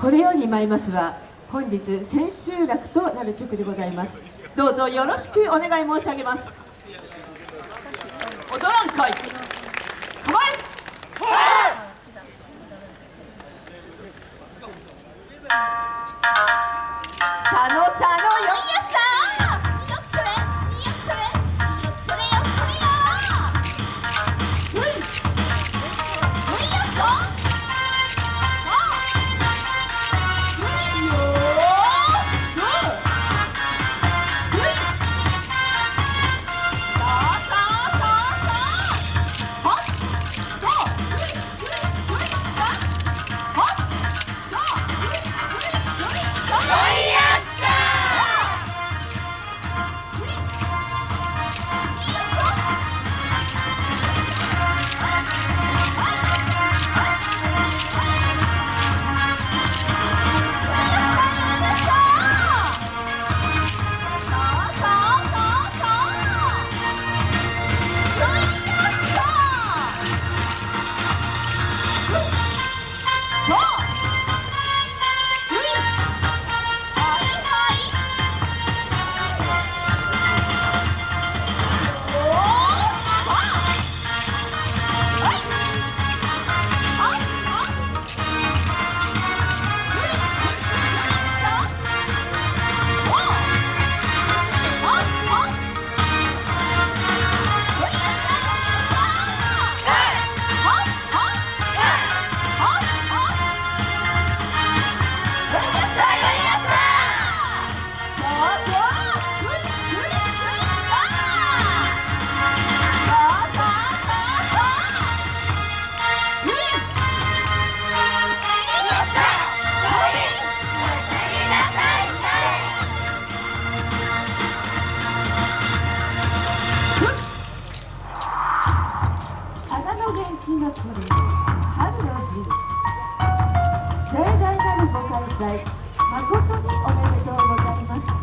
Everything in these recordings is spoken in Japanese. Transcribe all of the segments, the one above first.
これより舞いますは本日千秋楽となる曲でございます。どうぞよろしくお願い申し上げます。踊らんかい。誠におめでとうございます。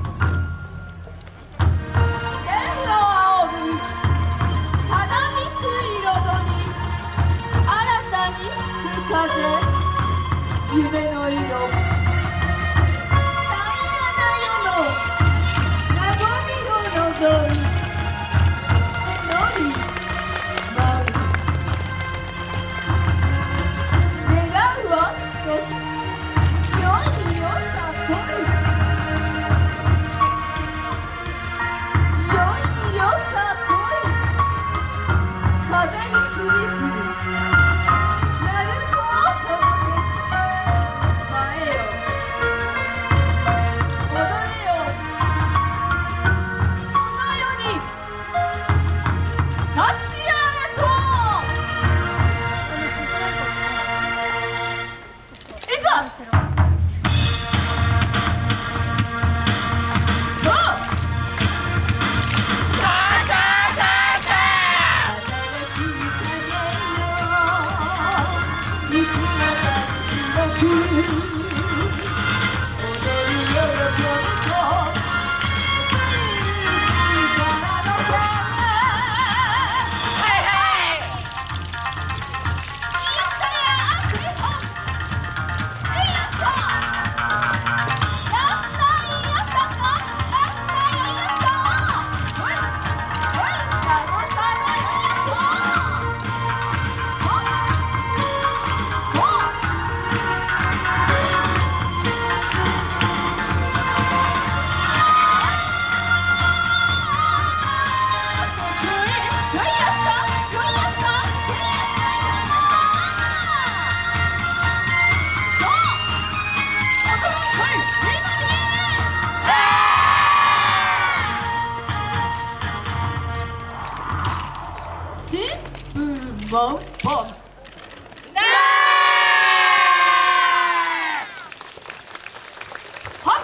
風にルモンポンはっ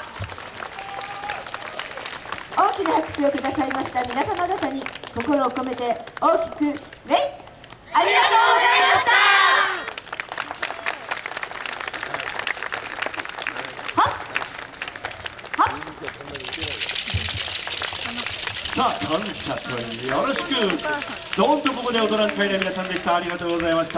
大きな拍手をくださいました皆様方に心を込めて大きく礼ありがとうございました。はっ。はっ。さあ感謝とよろしく。どんとここで踊らん会の皆さんでした。ありがとうございました。